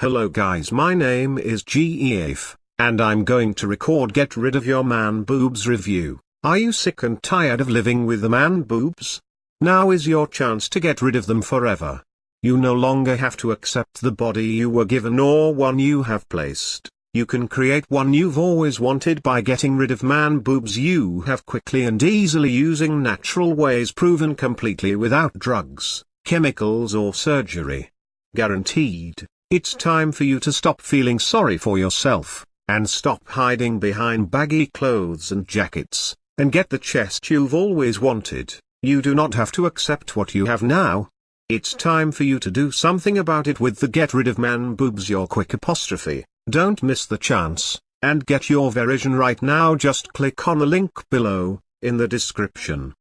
Hello guys my name is GEAF, and I'm going to record get rid of your man boobs review. Are you sick and tired of living with the man boobs? Now is your chance to get rid of them forever. You no longer have to accept the body you were given or one you have placed. You can create one you've always wanted by getting rid of man boobs you have quickly and easily using natural ways proven completely without drugs, chemicals or surgery. Guaranteed. It's time for you to stop feeling sorry for yourself, and stop hiding behind baggy clothes and jackets, and get the chest you've always wanted. You do not have to accept what you have now. It's time for you to do something about it with the Get Rid of Man Boobs Your Quick apostrophe. Don't miss the chance, and get your version right now just click on the link below, in the description.